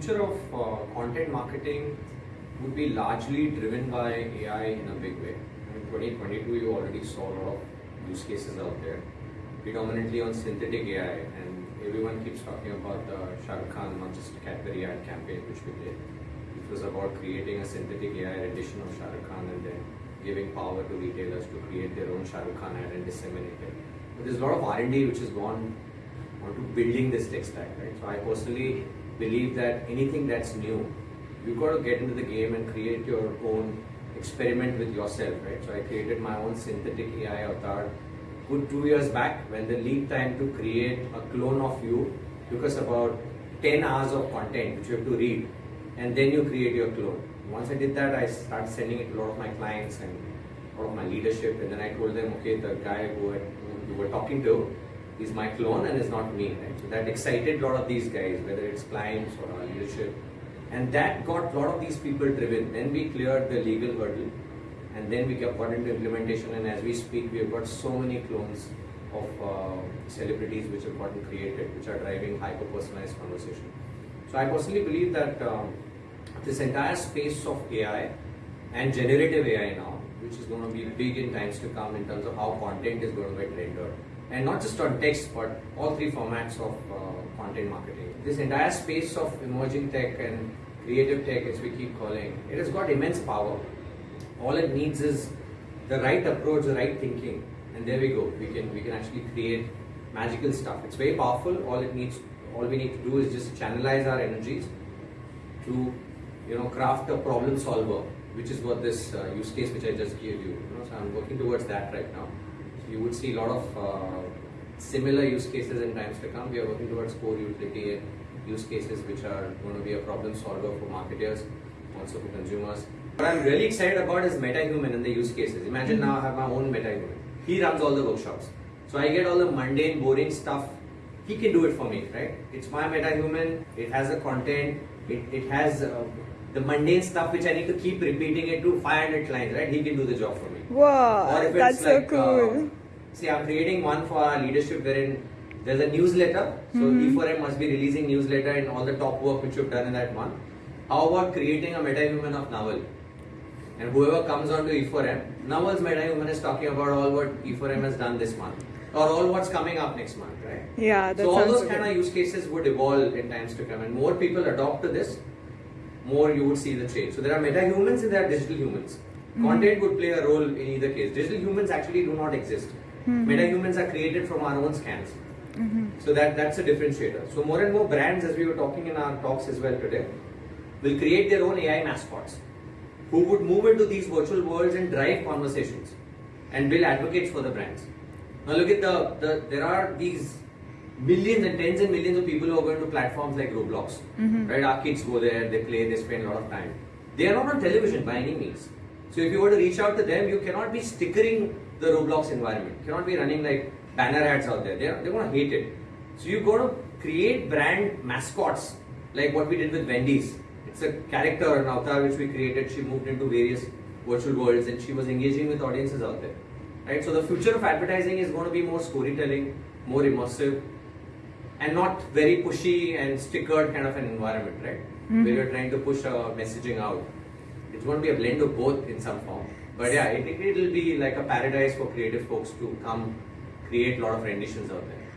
future of uh, content marketing would be largely driven by AI in a big way. In 2022, you already saw a lot of use cases out there, predominantly on synthetic AI, and everyone keeps talking about the Shah Rukh Khan Manchester Cadbury ad campaign, which we did. It was about creating a synthetic AI edition of Shah Rukh Khan and then giving power to retailers to create their own Shah Rukh Khan ad and disseminate it. But there's a lot of R&D which has gone onto building this tech stack, right? So I personally believe that anything that's new, you've got to get into the game and create your own experiment with yourself, right? So I created my own synthetic AI avatar good two years back when the lead time to create a clone of you took us about 10 hours of content which you have to read and then you create your clone. Once I did that, I started sending it to a lot of my clients and a lot of my leadership and then I told them, okay, the guy who, I, who you were talking to is my clone and is not me, right? So that excited a lot of these guys, whether it's clients or our leadership. And that got a lot of these people driven. Then we cleared the legal hurdle and then we got into implementation and as we speak we have got so many clones of uh, celebrities which have gotten created which are driving hyper personalized conversation so i personally believe that um, this entire space of ai and generative ai now which is going to be big in times to come in terms of how content is going to get rendered and not just on text but all three formats of uh, content marketing this entire space of emerging tech and creative tech as we keep calling it has got immense power all it needs is the right approach, the right thinking, and there we go. We can we can actually create magical stuff. It's very powerful. All it needs, all we need to do is just channelize our energies to, you know, craft a problem solver, which is what this uh, use case which I just gave you. you know, so I'm working towards that right now. You would see a lot of uh, similar use cases in times to come. We are working towards core utility use cases which are going to be a problem solver for marketers, also for consumers. What I'm really excited about is MetaHuman and the use cases. Imagine mm -hmm. now I have my own MetaHuman. He runs all the workshops. So I get all the mundane, boring stuff. He can do it for me, right? It's my MetaHuman. It has the content. It, it has uh, the mundane stuff which I need to keep repeating it to 500 clients, right? He can do the job for me. Wow, that's like, so cool. Uh, see, I'm creating one for our leadership wherein there's a newsletter. So mm -hmm. E4M must be releasing newsletter and all the top work which you've done in that month. How about creating a meta-human of Nawal? And whoever comes onto E4M, Nawal's MetaHuman is talking about all what E4M has done this month. Or all what's coming up next month, right? Yeah, So all those kind of use cases would evolve in times to come. And more people adopt to this, more you would see the change. So there are meta-humans and there are digital humans. Mm-hmm. Content would play a role in either case. Digital humans actually do not exist. Mm-hmm. Meta-humans are created from our own scans. Mm-hmm. So that, that's a differentiator. So more and more brands, as we were talking in our talks as well today, will create their own AI mascots who would move into these virtual worlds and drive conversations and build advocates for the brands. Now look at the, the there are these millions and tens and millions of people who are going to platforms like Roblox. Mm-hmm. Right? Our kids go there, they play, they spend a lot of time. They are not on television by any means. So if you were to reach out to them, you cannot be stickering the Roblox environment. You cannot be running like banner ads out there. They're, they're going to hate it. So you've got to create brand mascots like what we did with Wendy's it's a character, an avatar which we created. She moved into various virtual worlds and she was engaging with audiences out there. Right? So the future of advertising is going to be more storytelling, more immersive, and not very pushy and stickered kind of an environment, right? Mm-hmm. Where you're trying to push a messaging out. It's going to be a blend of both in some form. But yeah, it, it'll be like a paradise for creative folks to come create a lot of renditions out there.